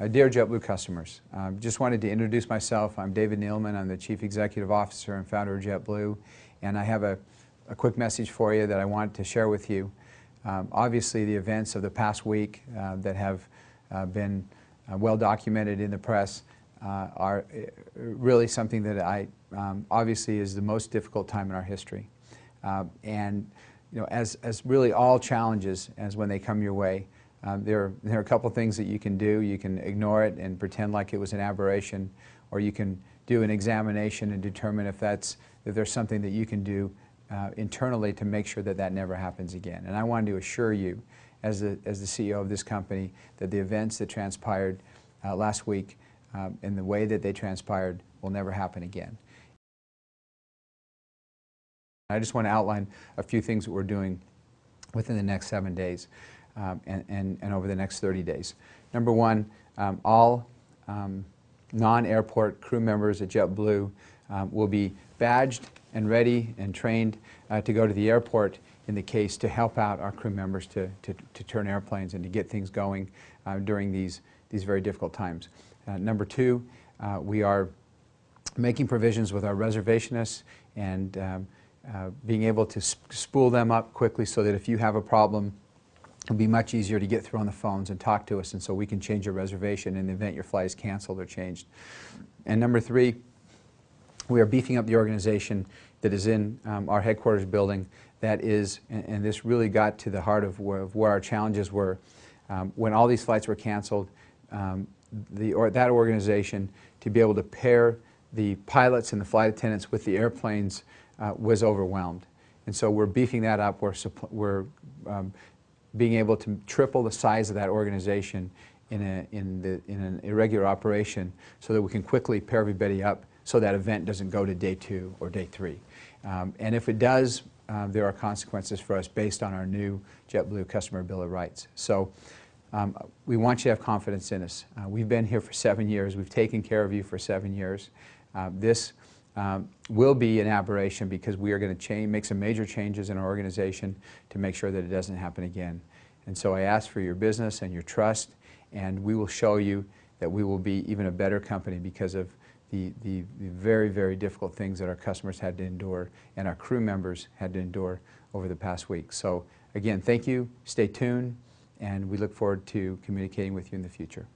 Uh, dear JetBlue customers, uh, just wanted to introduce myself. I'm David Neeleman. I'm the Chief Executive Officer and founder of JetBlue. And I have a, a quick message for you that I want to share with you. Um, obviously, the events of the past week uh, that have uh, been uh, well documented in the press uh, are really something that I um, obviously is the most difficult time in our history. and you know, as, as really all challenges, as when they come your way, um, there, there are a couple things that you can do. You can ignore it and pretend like it was an aberration, or you can do an examination and determine if, that's, if there's something that you can do uh, internally to make sure that that never happens again. And I wanted to assure you, as the, as the CEO of this company, that the events that transpired uh, last week um, in the way that they transpired will never happen again. I just want to outline a few things that we're doing within the next seven days um, and, and, and, over the next 30 days. Number one, um, all um, non-airport crew members at JetBlue um, will be badged and ready and trained uh, to go to the airport in the case to help out our crew members to, to, to turn airplanes and to get things going uh, during these, these very difficult times. Uh, number two, uh, we are making provisions with our reservationists and um, uh, being able to sp spool them up quickly so that if you have a problem It'll be much easier to get through on the phones and talk to us, and so we can change your reservation in the event your flight is canceled or changed. And number three, we are beefing up the organization that is in um, our headquarters building that is, and, and, this really got to the heart of where, of where our challenges were. Um, when all these flights were canceled, um, the, or, that organization to be able to pair the pilots and the flight attendants with the airplanes uh, was overwhelmed. And so we're beefing that up. We're, we're um, being able to triple the size of that organization in, a, in, the, in an irregular operation so that we can quickly pair everybody up so that event doesn't go to day two or day three. Um, and if it does, um, there are consequences for us based on our new JetBlue Customer Bill of Rights. So um, we want you to have confidence in us. Uh, we've been here for seven years. We've taken care of you for seven years. Uh, this um, will be an aberration because we are going to change, make some major changes in our organization to make sure that it doesn't happen again. And so I ask for your business and your trust, and we will show you that we will be even a better company because of the, the, the very, very difficult things that our customers had to endure and our crew members had to endure over the past week. So again, thank you, stay tuned, and we look forward to communicating with you in the future.